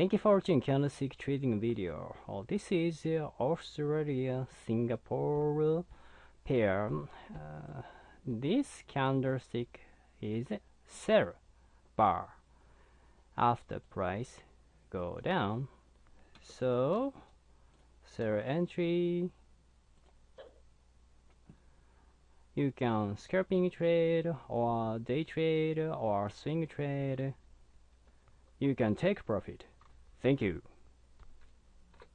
Thank you for watching candlestick trading video. Oh, this is uh, Australia Singapore pair. Uh, this candlestick is sell bar after price go down. So sell entry. You can scalping trade or day trade or swing trade. You can take profit. Thank you.